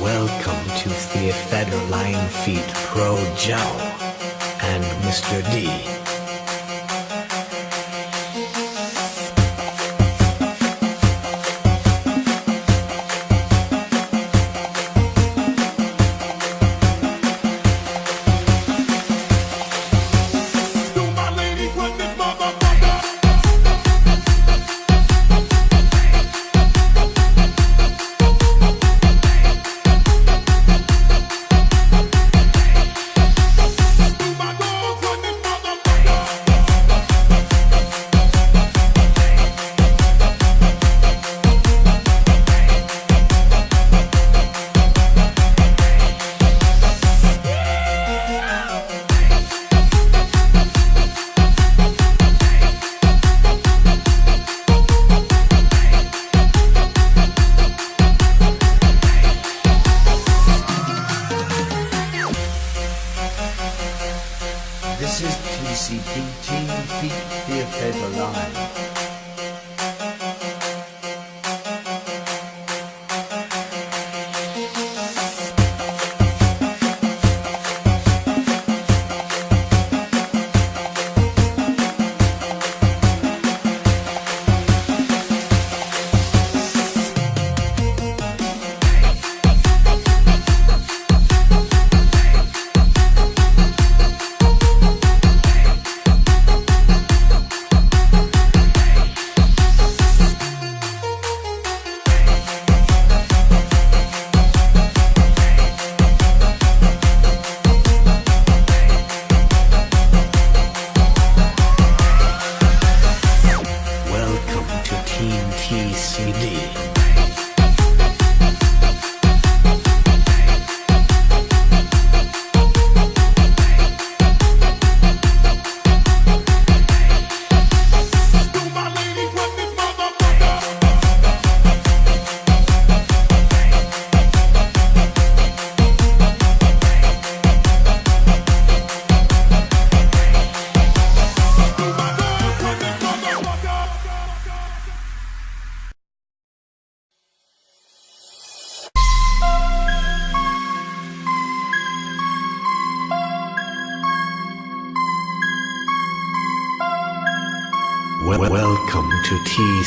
Welcome to The Theophedroline Feet Pro Joe and Mr. D.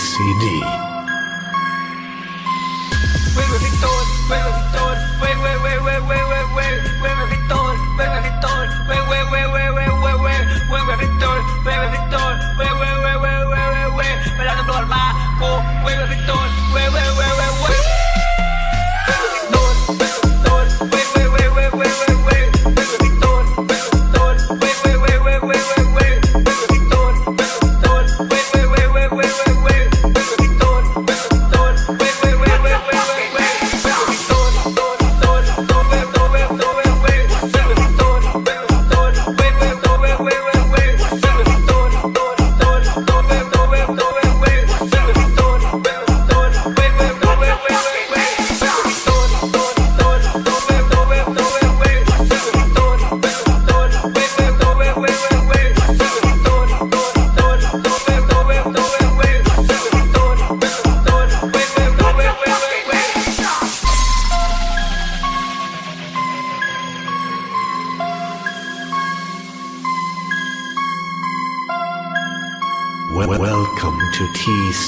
TCD.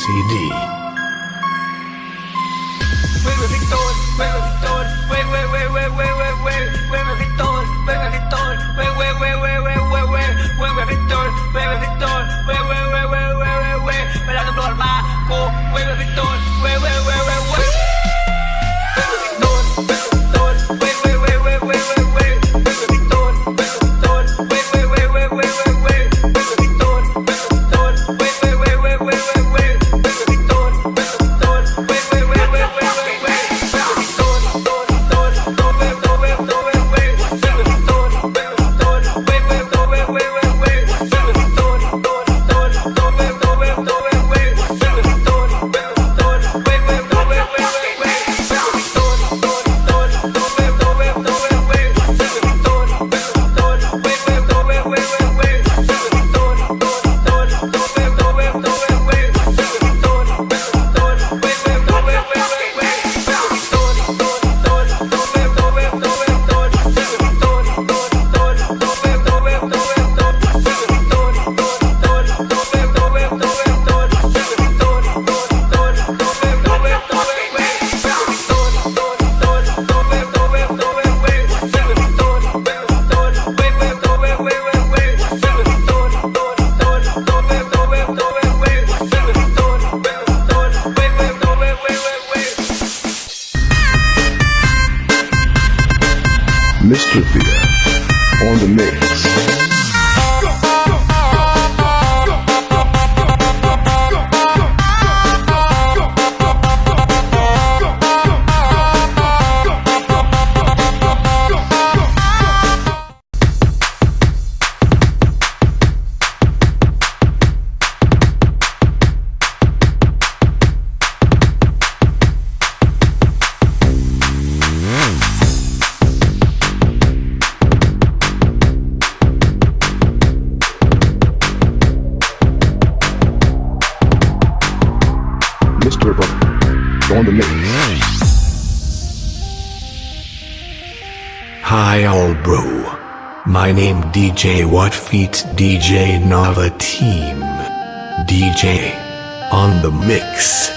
CD. Juega Victor, juega Victor, juega, juega, juega, juega, juega, juega Victor, juega Victor, juega, juega, juega, juega, juega, juega Victor, juega Victor, juega, juega, juega, juega, juega, bailando por el barco, juega Victor, juega, juega. DJ What Feet DJ Nava Team. DJ on the mix.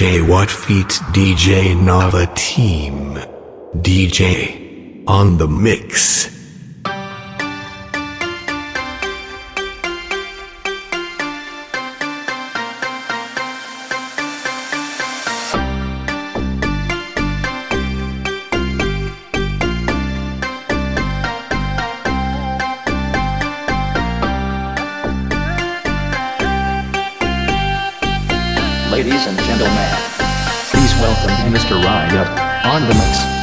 DJ What Feet DJ Nava Team. DJ on the mix. On the mix.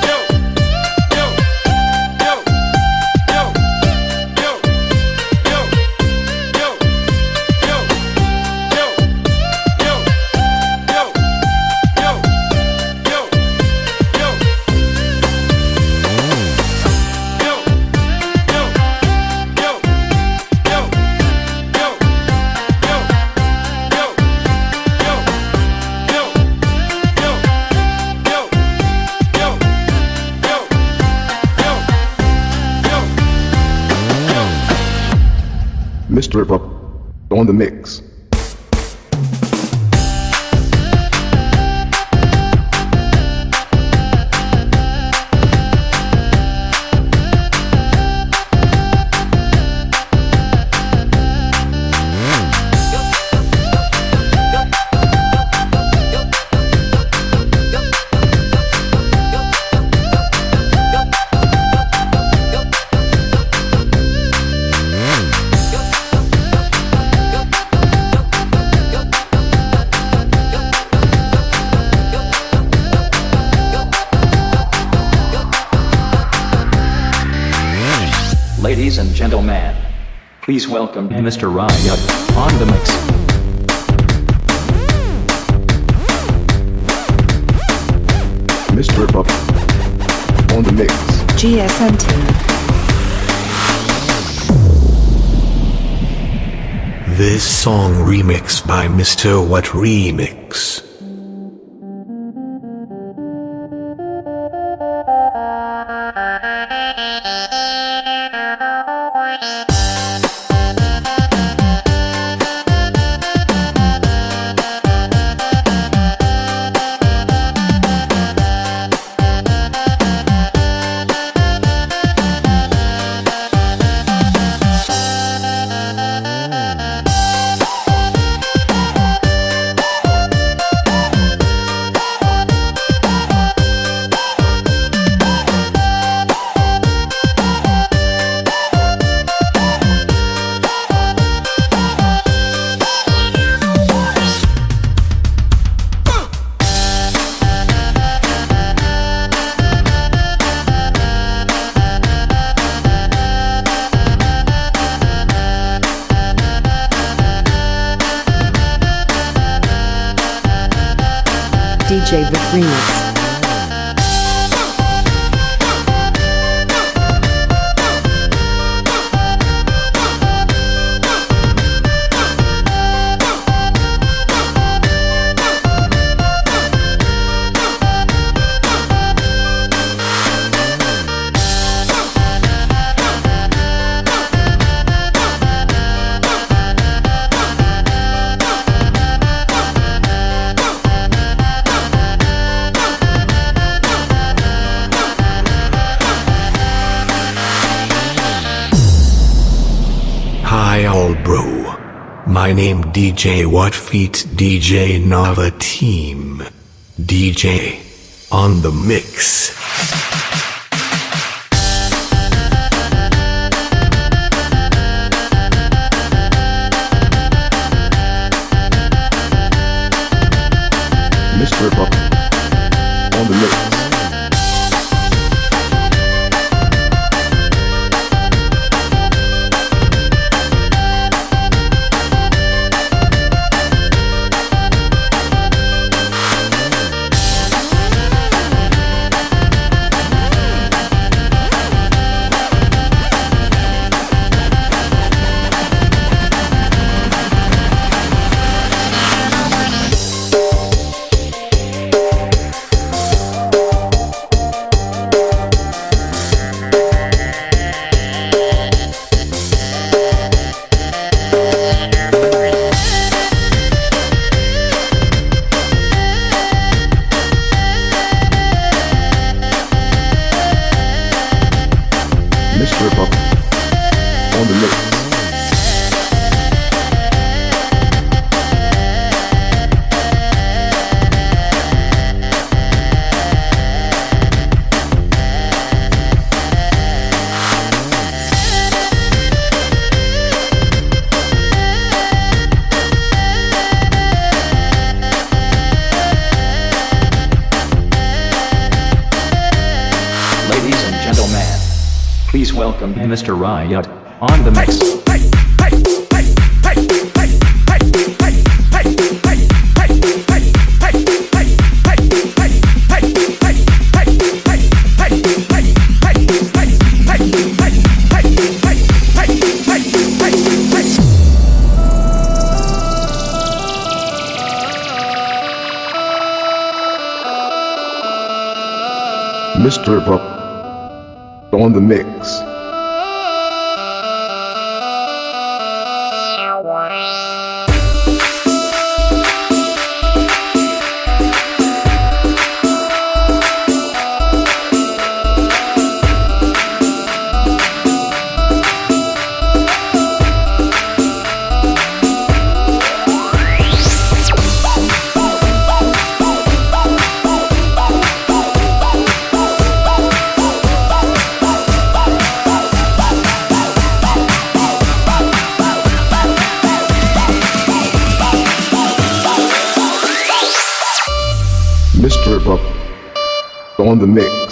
Mr. Buck on the mix. Gentlemen, please welcome Mr. Riot on the mix. Mr. Buck on the mix. GSM team. This song remixed by Mr. What Remix. DJ Vic Remix. My name DJ What Feet DJ Nava Team. DJ on the mix. Mr. On the mix. Mr. Buck on the mix. On the mix.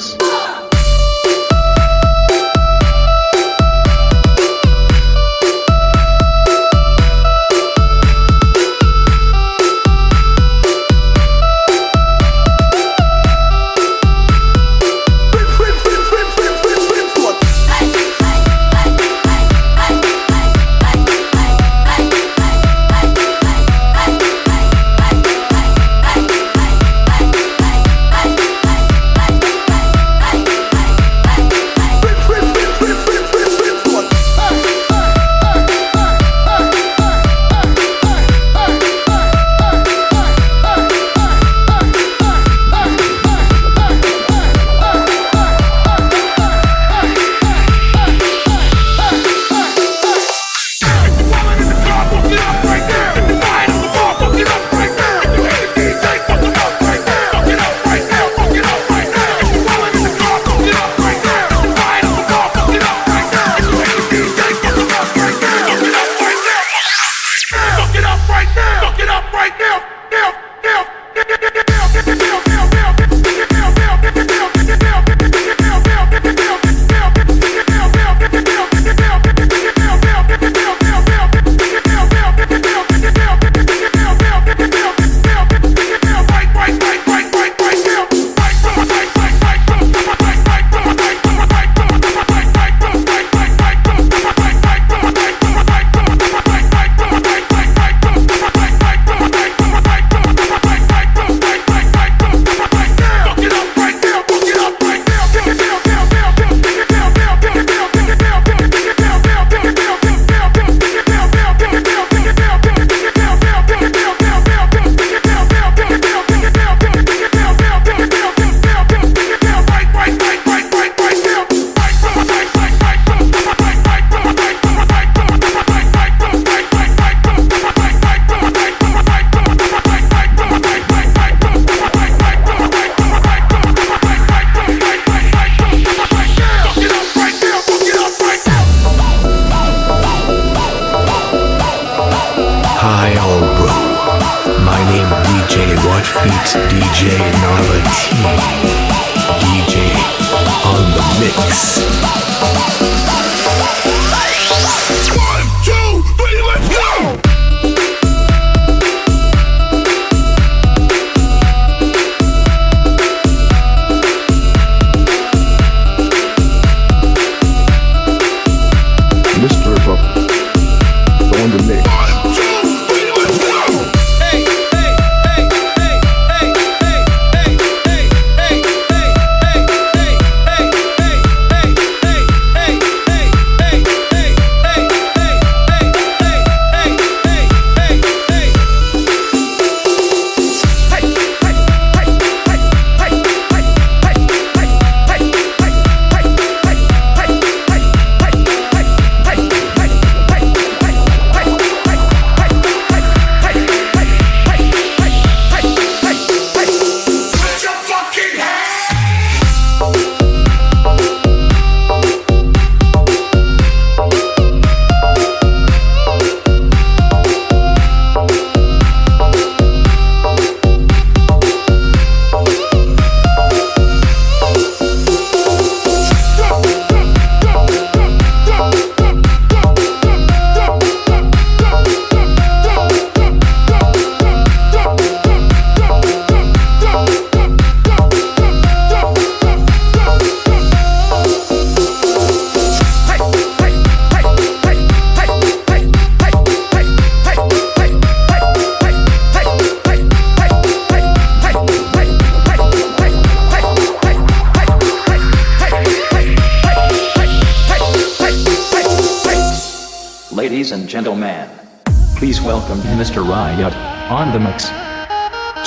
on the mix.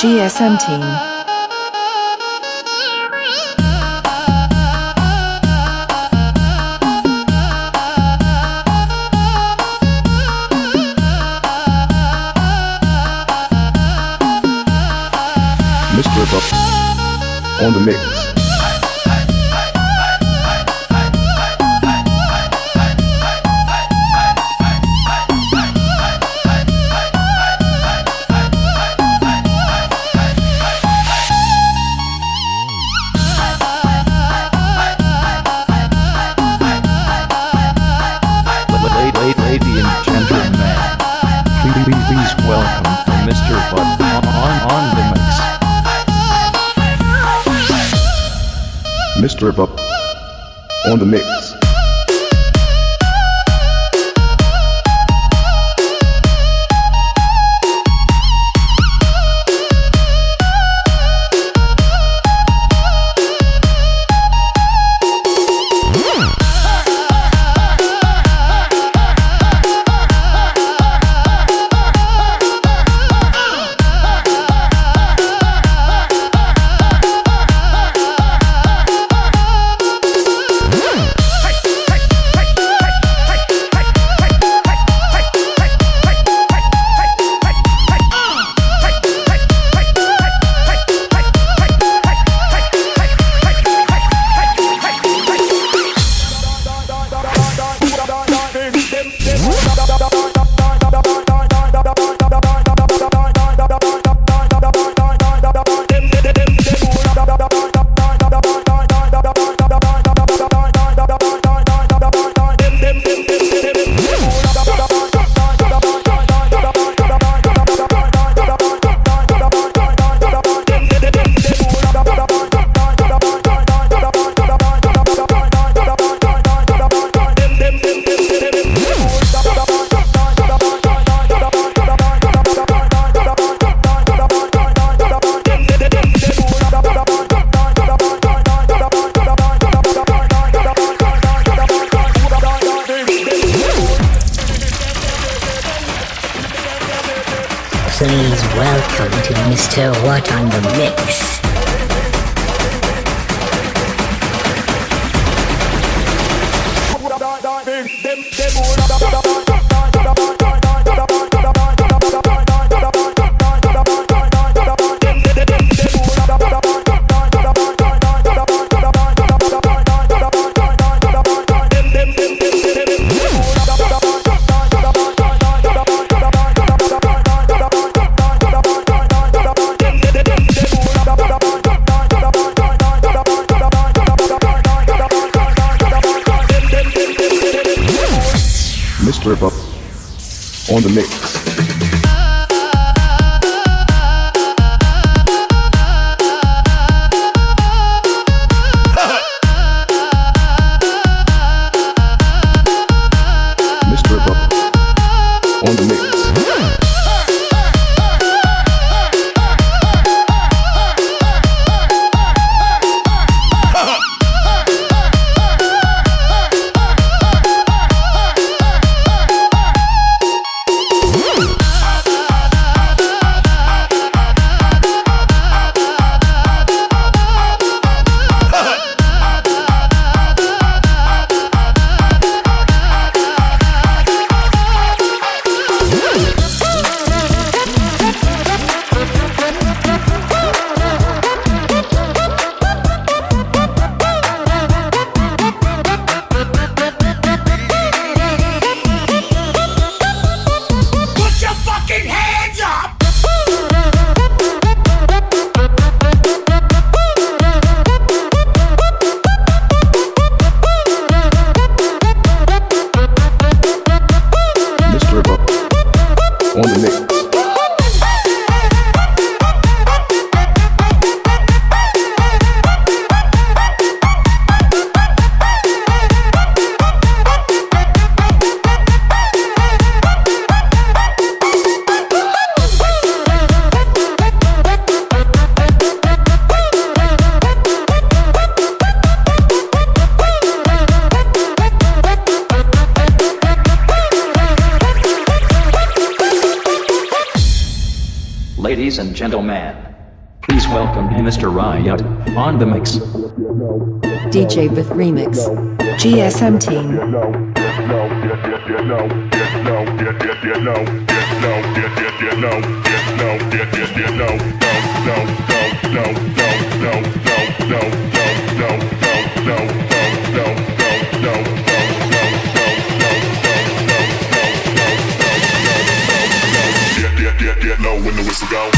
GSM team. Mr. Buff on the mix. the mix. to what on the mix. DJ with remix. GSM team. get low when the whistle.